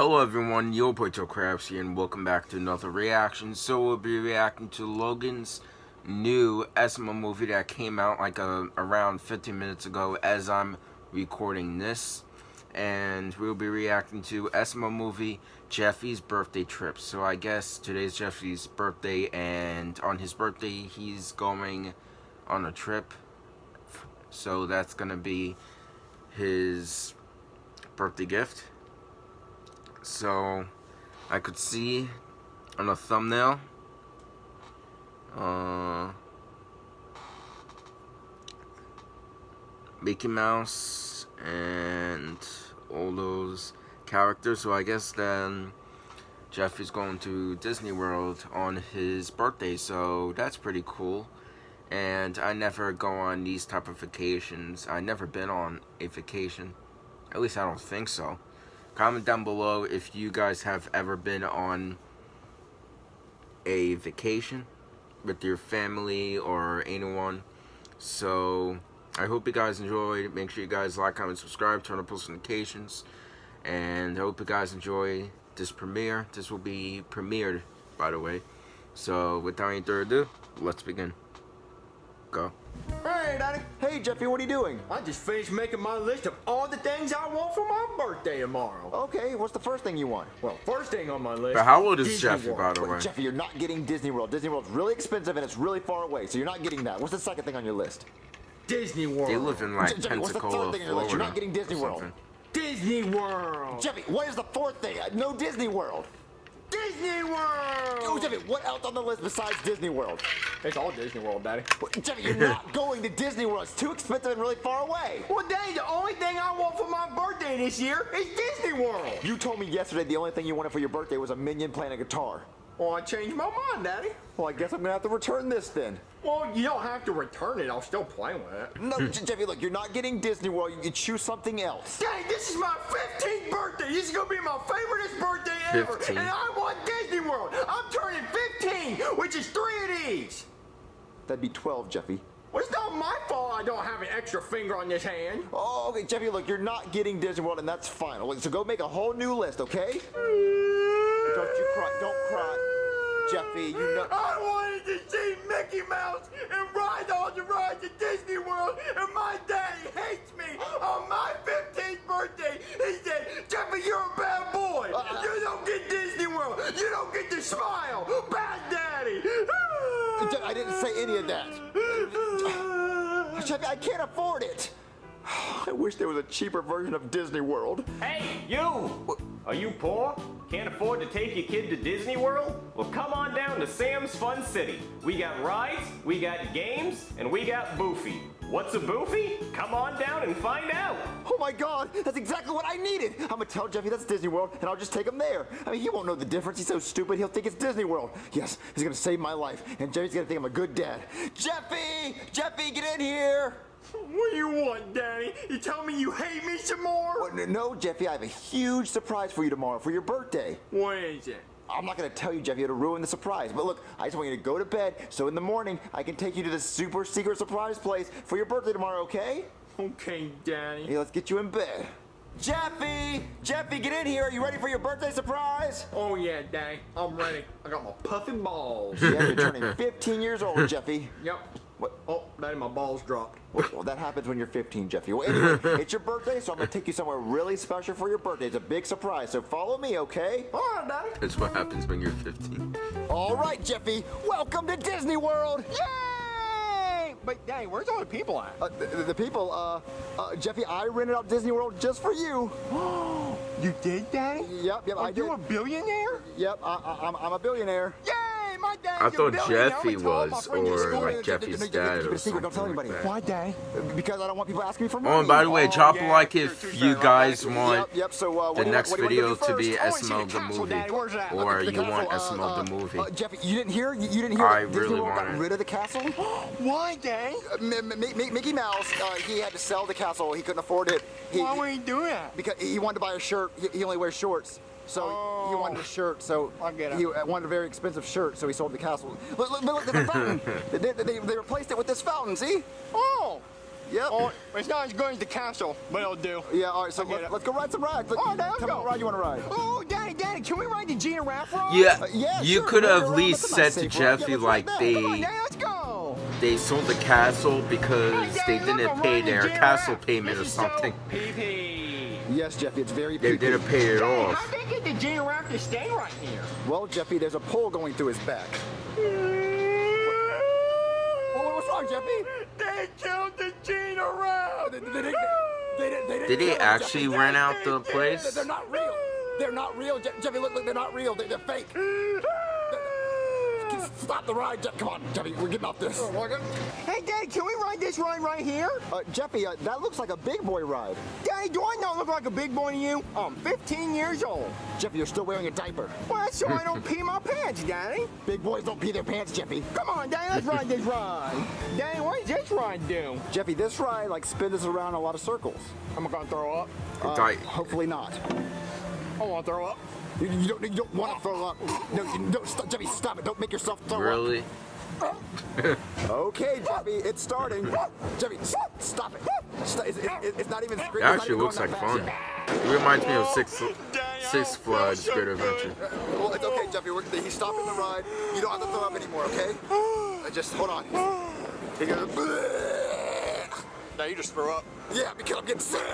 Hello everyone, Yo Poito Crabs here and welcome back to another reaction. So we'll be reacting to Logan's new SML movie that came out like a, around 15 minutes ago as I'm recording this. And we'll be reacting to SML movie Jeffy's birthday trip. So I guess today's Jeffy's birthday and on his birthday he's going on a trip. So that's gonna be his birthday gift so I could see on the thumbnail uh, Mickey Mouse and all those characters. So I guess then Jeff is going to Disney World on his birthday. So that's pretty cool. And I never go on these type of vacations. I never been on a vacation. At least I don't think so comment down below if you guys have ever been on a vacation with your family or anyone. So I hope you guys enjoyed. Make sure you guys like comment subscribe turn on post notifications and I hope you guys enjoy this premiere. This will be premiered by the way. So without any further ado let's begin. Go Hey, Daddy. Hey, Jeffy, what are you doing? I just finished making my list of all the things I want for my birthday tomorrow. Okay, what's the first thing you want? Well, first thing on my list. But how old is Disney Jeffy, World. by the Wait, way? Jeffy, you're not getting Disney World. Disney World's really expensive and it's really far away, so you're not getting that. What's the second thing on your list? Disney World. They live in like Je- Jeffy, what's the third Pensacola, thing on your list? You're not getting Disney World. Disney World. Jeffy, what is the fourth thing? No Disney World. Disney World. Oh, Jeffy, what else on the list besides Disney World? It's all Disney World, Daddy. What- Jeffy, you're not going to Disney World. It's too expensive and really far away. Well, Daddy, the only thing I want for my birthday this year is Disney World. You told me yesterday the only thing you wanted for your birthday was a minion playing a guitar. Well, I changed my mind, Daddy. Well, I guess I'm gonna have to return this then. Well, you don't have to return it. I'll still play with it. No, hmm. Jeffy, look, you're not getting Disney World. You can choose something else. Daddy, this is my 15th birthday. This is gonna be my favoriteest birthday ever. 15. And I want Disney World. I'm turning 15, which is three of these. That'd be 12, Jeffy. Well, it's not my fault I don't have an extra finger on this hand. Oh, okay, Jeffy, look, you're not getting Disney World, and that's fine. So go make a whole new list, okay? Don't you cry. Don't cry. Jeffy, you know. I wanted to see Mickey Mouse and ride all the rides at Disney World, and my daddy hates me on my 15th birthday. Can't afford it. I wish there was a cheaper version of Disney World. Hey, you! Are you poor? Can't afford to take your kid to Disney World? Well, come on down to Sam's Fun City. We got rides, we got games, and we got Boofy. What's a Boofy? Come on down and find out. Oh my god, that's exactly what I needed. I'm gonna tell Jeffy that's Disney World and I'll just take him there. I mean, he won't know the difference. He's so stupid, he'll think it's Disney World. Yes, he's gonna save my life and Jeffy's gonna think I'm a good dad. Jeffy! Jeffy, get in here! What do you want, Daddy? You tell me you hate me some more? No, Jeffy, I have a huge surprise for you tomorrow for your birthday. What is it? I'm not gonna tell you, Jeffy, it'll ruin the surprise. But look, I just want you to go to bed so in the morning I can take you to this super secret surprise place for your birthday tomorrow, okay? Okay, Daddy. Hey, let's get you in bed. Jeffy! Jeffy, get in here. Are you ready for your birthday surprise? Oh, yeah, Daddy. I'm ready. I got my puffy balls. Yeah, you're turning 15 years old, Jeffy. Yep. What? Oh, Daddy, my balls dropped. Well, well, that happens when you're 15, Jeffy. Well, anyway, it's your birthday, so I'm gonna take you somewhere really special for your birthday. It's a big surprise, so follow me, okay? All right, Daddy. That's what happens when you're 15. All right, Jeffy. Welcome to Disney World. Yay! But, Daddy, where's all the people at? Uh, the, the people, uh, uh, Jeffy, I rented out Disney World just for you. You did, Daddy? Yep, yep, Are I you a billionaire? Yep, I, I, I'm, I'm a billionaire. Yay! I thought. Jeffy I'm gonna tell all my was, or like Jeffy's dad, or a secret, don't tell something like that. Why, Daddy? Because I don't want people asking me for money. Oh, and by the way, Oh, drop a like if you guys want Yep, yep. So, uh, the next what do you video to be first? I wanna see SML the movie, Daddy. Where's that? or you want SML uh, the movie. Uh, Jeffy, you didn't hear? You, didn't hear I really got want it. rid of the castle? Why, Daddy? M- M- M- Mickey Mouse, he had to sell the castle. He couldn't afford it. Why would he do that? because he wanted to buy a shirt. He, he only wears shorts. So he Oh. wanted a shirt. So I get it. he uh, wanted a very expensive shirt. So he sold the castle. Look, look, look there's a fountain. they, they, they replaced it with this fountain. See? Oh! Yep. Oh, it's not as good as the castle, but it'll do. Yeah. All right. So I get let, us go ride some rides. Look, Oh, there we tell go. what ride you want to ride. Oh, Daddy, Daddy, can we ride the giraffe ride? Yeah, Uh, yeah, you sure, could have at least said nice to. Jeffy Yeah, like ride that. On, they Daddy, let's go. they sold the castle because Hey, they Daddy, look, didn't I'm pay their giraffe. castle payment or This so something. Pee-pee. Yes, Jeffy, it's very They creepy. didn't pay it off. how'd they get the giraffe to stay right here? Well, Jeffy, there's a pole going through his back. Well, what's wrong, Jeffy? They killed the. They, they, they, didn't Did they kill him, actually Jeffy. rent out the They're, place? they're not real. They're not real. Je- Jeffy, look, look, they're not real. They're, they're fake. They're- Stop the ride, Jeff. Come on, Jeffy, we're getting off this. Hey, Daddy, can we ride this ride right here? Uh, Jeffy, uh, that looks like a big boy ride. Daddy, do I not look like a big boy to you? I'm 15 years old. Jeffy, you're still wearing a diaper. Well, that's so I don't pee my pants, Daddy. Big boys don't pee their pants, Jeffy. Come on, Daddy, let's ride this ride. Daddy, what does this ride do? Jeffy, this ride like spins us around a lot of circles. I'm gonna throw up. Uh, hopefully not. I wanna throw up. You, you don't, you don't want to throw up. No, you don't, stop, Jeffy, stop it. Don't make yourself throw up. Really? Okay, Jeffy, it's starting. Jeffy, s- stop it. St- it's, it- it's not even It screaming. actually looks like fun. It reminds me of Six Six Flags Great Adventure. Well, it's okay, Jeffy. We're, he's stopping the ride. You don't have to throw up anymore, okay? Uh, just hold on. He goes, Now you just throw up. yeah, because I'm getting sick.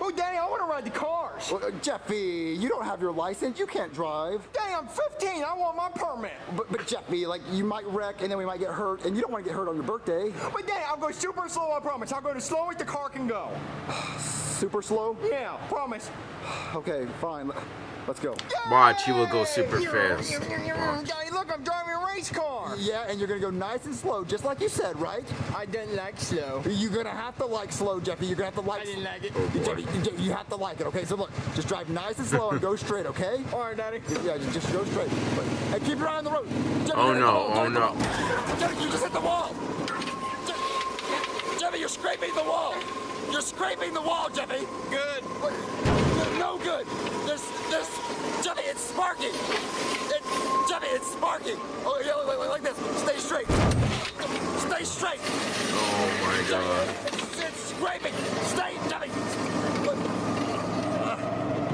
Oh, Daddy, I wanna ride the cars. Well, uh, Jeffy, you don't have your license. You can't drive. Daddy, I'm 15. I want my permit. But, but Jeffy, like, you might wreck and then we might get hurt, and you don't want to get hurt on your birthday. But Daddy, I'll go super slow, I promise. I'll go as slow as the car can go. Super slow? Yeah, promise. Okay, fine. Let's go. Watch, he will go super fast. Watch. Daddy, look, I'm driving a race car. Yeah, and you're gonna go nice and slow, just like you said, right? I didn't like slow. You're gonna have to like slow, Jeffy. You're gonna have to like. I didn't like it. Oh, you, Jeffy, you- you have to like it, okay? So look, just drive nice and slow and go straight, okay? All right, Daddy. Yeah, just, just go straight. But, and keep your eye on the road. Jeffy, Oh you hit no, wall. oh Don't hit the no. Jeffy, you just hit the wall. Jeffy, you're scraping the wall. You're scraping the wall, Jeffy. Good. Good. There's, there's, Jeffy, it's sparking. It, Jeffy, it's sparking. Oh, yeah, wait, wait, like this. Stay straight. Stay straight. Oh my god. It's, it's scraping. Stay. Uh,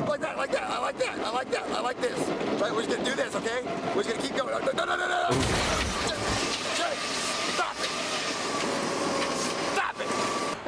Like that, like that. I like that. I like that. I like this. Right, we're just gonna do this, okay? We're just gonna keep going. No, no, no, no, no. Je- Jeffy, stop it. Stop it.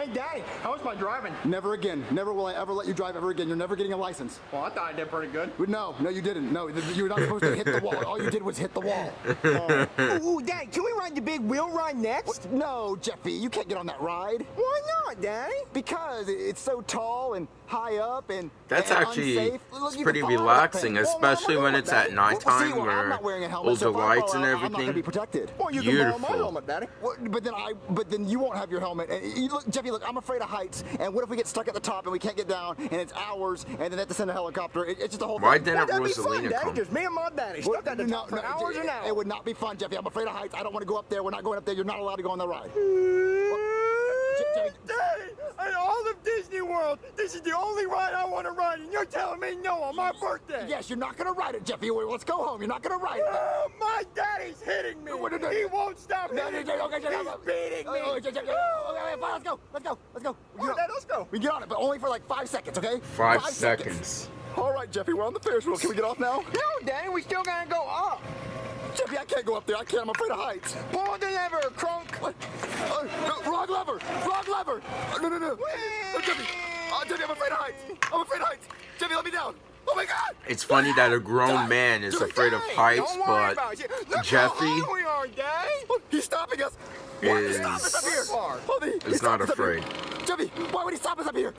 Hey, Daddy, how was my driving? Never again. Never will I ever let you drive ever again. You're never getting a license. Well, I thought I did pretty good. No, no, you didn't. No, you were not supposed to hit the wall. All you did was hit the wall. Ooh, ooh, Daddy, can we ride the big wheel ride next? No, Jeffy, you can't get on that ride Why not, Daddy? because it's so tall and high up and That's and actually unsafe. Look, it's pretty can fall off relaxing, that thing. especially when it's well, at Daddy. Well, nighttime see, well, where wearing a helmet, all the if lights and out, I'm not everything. gonna be protected. Well, you can borrow my helmet, Daddy. Well, but then I, but then you won't have your helmet. And you look, Jeffy, look, I'm afraid of heights. And what if we get stuck at the top and we can't get down, and it's hours, and then they have to send a helicopter? It, it's just a whole. Why thing. didn't Well, that'd be fun, Rosalina come? Just me and my daddy Well, stuck at the no, top for no, hours it, and hours. It would not be fun, Jeffy. I'm afraid of heights. I don't want to go up there. We're not going up there. You're not allowed to go on the ride. Jeffy- Daddy, in all of Disney World, this is the only ride I want to ride, and you're telling me no on my birthday. Yes, you're not going to ride it, Jeffy. Well, Let's go home. You're not going to ride it. Oh, my daddy's hitting me. What did I- He won't stop No, hitting no, no, okay, okay, He's okay. beating Oh, me. oh, okay, okay, okay. Okay, fine, Let's go. Let's go. Let's go. We All get right, on- let's go. We get on it, but only for like five seconds, okay? Five seconds. All right, Jeffy, we're on the Ferris wheel. Can we get off now? No, Daddy, we still gotta go up. Jeffy, I can't go up there. I can't. I'm afraid of heights. Pull the lever, Kronk. What? Uh, no, wrong lever. Wrong lever. Uh, no, no, no. Uh, Jeffy. Uh, Jeffy, I'm afraid of heights. I'm afraid of heights. Jeffy, let me down. Oh my God. It's funny that a grown man is afraid of heights, but about it. Look Jeffy how high we are, Daddy. Oh, he's stopping us. Why would he stop us up here? Hold me. He is not stopped us up here. afraid. Jeffy, why would he stop us up here?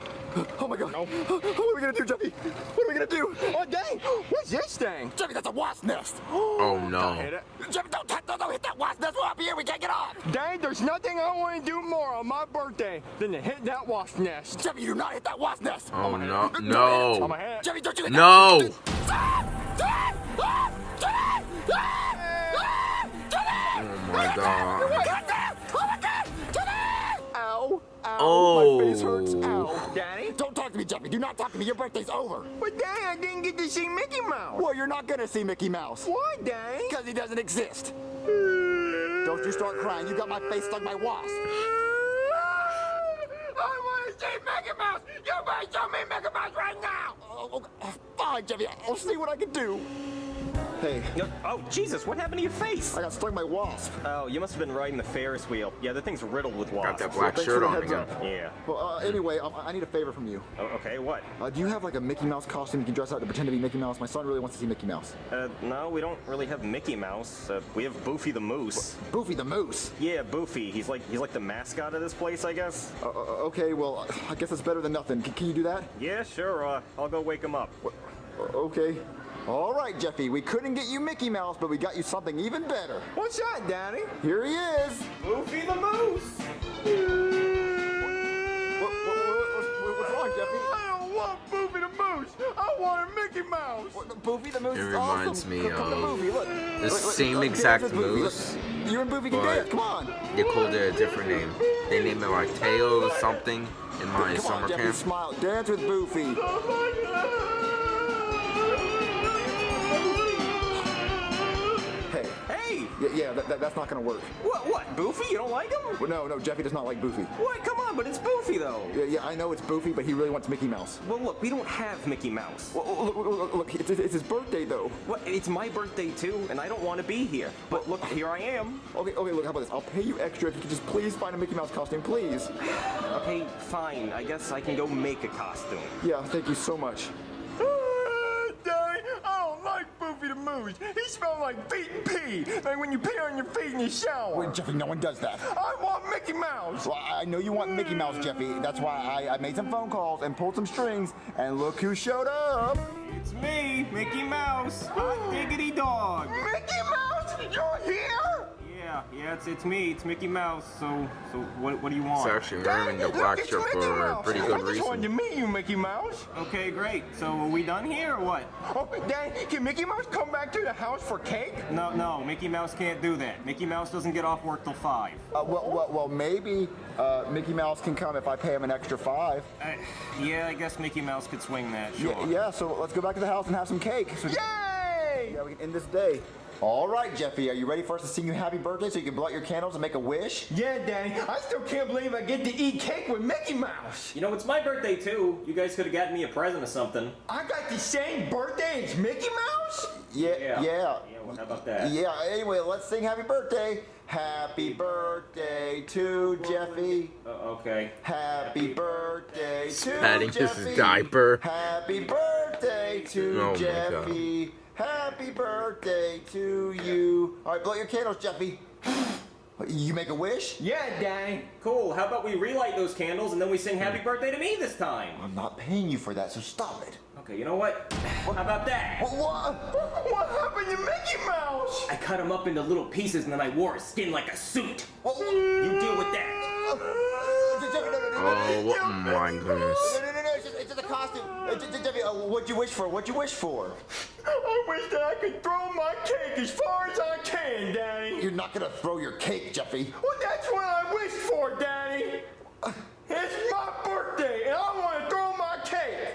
Oh my God. What are we gonna do, Jeffy? What are we gonna do? Oh, dang. What's this thing? Jeffy, that's a wasp nest. oh Hit no. it. Jeffy, don't, don't, don't hit that wasp nest. We're up here. We can't get off. Dang, there's nothing I want to do more on my birthday than to hit that wasp nest. Jeffy, you do not hit that wasp nest. Oh no. I'm a No. hit. Jeffy, don't you hit No. that. Ah! Oh god. Oh my Ow! Ow! Oh. My face hurts. Ow! Daddy? Don't talk to me, Jeffy. Do not talk to me. Your birthday's over. But Daddy, I didn't get to see Mickey Mouse. Well, you're not gonna see Mickey Mouse. Why, Daddy? Because he doesn't exist. Don't you start crying. You got my face stung by wasp. I want to see Mickey Mouse! You better show me Mickey Mouse right now! Oh, oh, fine, Jeffy. I'll see what I can do. Hey, Oh, Jesus, what happened to your face? I got stung by wasp. Oh, you must have been riding the Ferris wheel. Yeah, the thing's riddled with wasps. Got wasps. that black Thanks shirt on again. up. Yeah. Well, uh, anyway, I, I need a favor from you. Oh, okay, what? Uh, do you have like a Mickey Mouse costume you can dress out to pretend to be Mickey Mouse? My son really wants to see Mickey Mouse. Uh, no, we don't really have Mickey Mouse. Uh, we have Boofy the Moose. Boofy the Moose. Yeah, Boofy. He's like he's like the mascot of this place, I guess. Uh, uh, okay, well, I guess it's better than nothing. Can, can you do that? Yeah, sure. Uh, I'll go wake him up. Uh, okay. All right, Jeffy. We couldn't get you Mickey Mouse, but we got you something even better. What's that, Daddy? Here he is. Boofy the Moose. What, what, what, what, what's wrong, Jeffy? I don't want Boofy the Moose! I want a Mickey Mouse! What, the Boofy the Moose It is reminds awesome. me Come, come to of Boofy, look. the Look, look, same look, exact dance with Boofy. Look, moose, You and Boofy can but- dance. Come on. They called it a different name. They named it like Tail or something in my Come summer on, Jeffy. camp. Smile. Dance with Boofy. Yeah, that, that, that's not gonna work. what? What? Boofy? You don't like him? Well, no, no, Jeffy does not like Boofy. What? Come on, but it's Boofy though. Yeah, yeah, I know it's Boofy, but he really wants Mickey Mouse. Well, look, we don't have Mickey Mouse. Well, look, look, look, look it's, it's his birthday though. What? It's my birthday too, and I don't want to be here. But look, here I am. Okay, okay, look, how about this? I'll pay you extra if you could just please find a Mickey Mouse costume, please. Okay, fine. I guess I can go make a costume. Yeah, thank you so much. Ah, Daddy, I don't like Boofy. He smells like feet and pee, like when you pee on your feet in the shower. Wait, Jeffy, no one does that. I want Mickey Mouse. Well, I know you want Mickey Mouse, Jeffy. That's why I, I made some phone calls and pulled some strings, and look who showed up. It's me, Mickey Mouse. Hot diggity dog. Mickey Mouse, you're here? Yeah, yeah, it's it's me. It's Mickey Mouse. So so what what do you want? It's actually wearing the Look, black it's shirt Mickey for a Mouse. pretty I good just wanted to meet you, Mickey Mouse. Okay, great. So are we done here or what? Oh, Daddy, can Mickey Mouse come back to the house for cake? No, no, Mickey Mouse can't do that. Mickey Mouse doesn't get off work till five. Uh, well, well, well, maybe uh, Mickey Mouse can come if I pay him an extra five. Uh, yeah, I guess Mickey Mouse could swing that. Sure. Yeah, yeah, so let's go back to the house and have some cake. So, Yay! yeah, we can end this day. All right, Jeffy, are you ready for us to sing you happy birthday so you can blow out your candles and make a wish? Yeah, Daddy, I still can't believe I get to eat cake with Mickey Mouse. You know, it's my birthday too. You guys could have gotten me a present or something. I got the same birthday as Mickey Mouse? Yeah, yeah. Yeah, well, how about that? Yeah, anyway, let's sing happy birthday. Happy birthday to Jeffy. Uh, okay. Happy birthday to Patting his Jeffy. diaper. Happy birthday to Oh my Jeffy. Happy birthday to you. All right, blow your candles, Jeffy. You make a wish? Yeah, dang. Cool. How about we relight those candles and then we sing happy birthday to me this time? I'm not paying you for that, so stop it. Okay, you know what? How about that? What? what? What happened to Mickey Mouse? I cut him up into little pieces and then I wore his skin like a suit. what? You deal with that. Oh my goodness. No, no, no, no, it's just, it's just a costume. Uh, J- J- Jeffy, uh, what'd you wish for? What'd you wish for? I wish that I could throw my cake as far as I can, Daddy. You're not gonna throw your cake, Jeffy. Well, that's what I wished for, Daddy. It's my birthday, and I want to throw my cake.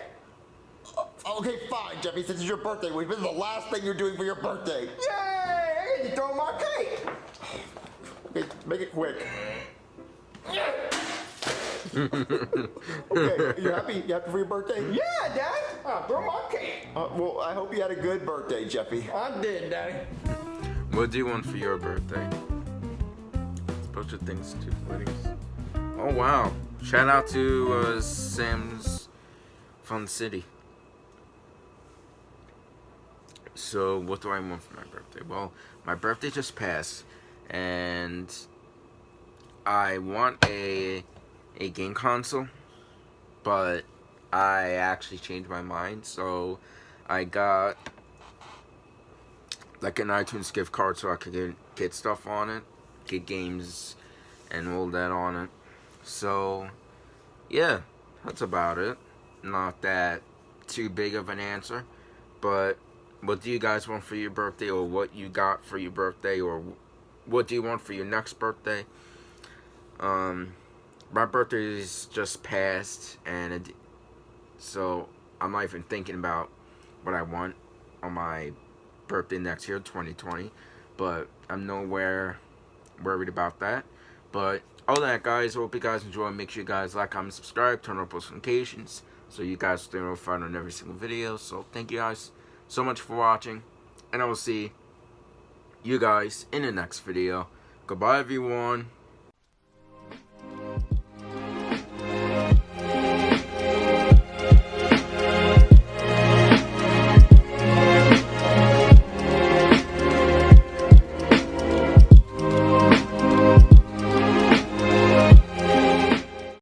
Okay, fine, Jeffy, since it's your birthday wish, this is the last thing you're doing for your birthday. Yay! I get to throw my cake. Okay, make it quick. okay, you happy? You happy for your birthday? Yeah, Daddy. I'll throw my cake. Uh, well, I hope you had a good birthday, Jeffy. I did, Daddy. What do you want for your birthday? A Bunch of things to weddings. Oh wow! Shout out to uh, Sam's Fun City. So what do I want for my birthday? Well, my birthday just passed, and I want a a game console, but I actually changed my mind. So I got like an iTunes gift card so I could get, get stuff on it, get games and all that on it. So, yeah, that's about it. Not that too big of an answer, but what do you guys want for your birthday or what you got for your birthday or what do you want for your next birthday? Um, my birthday is just passed and it, so I'm not even thinking about what I want on my birthday next year, 2020. But I'm nowhere worried about that. But all that guys, hope you guys enjoy. Make sure you guys like, comment, subscribe, turn on post notifications so you guys stay notified on every single video. So thank you guys so much for watching. And I will see you guys in the next video. Goodbye everyone.